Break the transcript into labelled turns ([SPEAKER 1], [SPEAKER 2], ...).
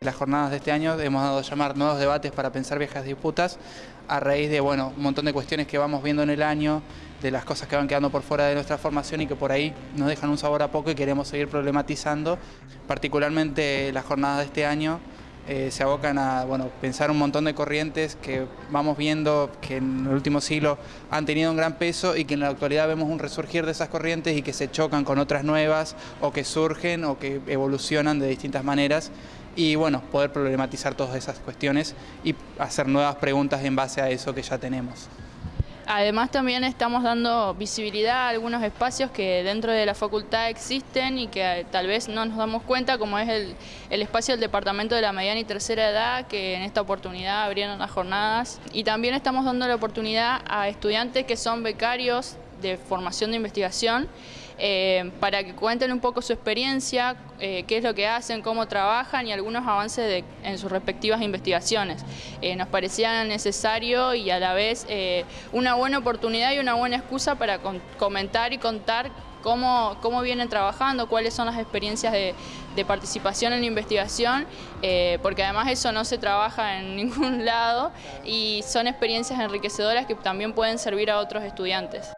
[SPEAKER 1] las jornadas de este año hemos dado a llamar nuevos debates para pensar viejas disputas a raíz de bueno, un montón de cuestiones que vamos viendo en el año, de las cosas que van quedando por fuera de nuestra formación y que por ahí nos dejan un sabor a poco y queremos seguir problematizando. Particularmente las jornadas de este año eh, se abocan a bueno, pensar un montón de corrientes que vamos viendo que en el último siglo han tenido un gran peso y que en la actualidad vemos un resurgir de esas corrientes y que se chocan con otras nuevas o que surgen o que evolucionan de distintas maneras y bueno, poder problematizar todas esas cuestiones y hacer nuevas preguntas en base a eso que ya tenemos.
[SPEAKER 2] Además también estamos dando visibilidad a algunos espacios que dentro de la facultad existen y que eh, tal vez no nos damos cuenta, como es el, espacio del Departamento de la Mediana y Tercera Edad, que en esta oportunidad abrieron las jornadas. Y también estamos dando la oportunidad a estudiantes que son becarios de formación de investigación eh, para que cuenten un poco su experiencia, eh, qué es lo que hacen, cómo trabajan y algunos avances en sus respectivas investigaciones. Eh, nos parecía necesario y a la vez una buena oportunidad y una buena excusa para comentar y contar Cómo, cómo, vienen trabajando, cuáles son las experiencias de, participación en la investigación, porque además eso no se trabaja en ningún lado y son experiencias enriquecedoras que también pueden servir a otros estudiantes.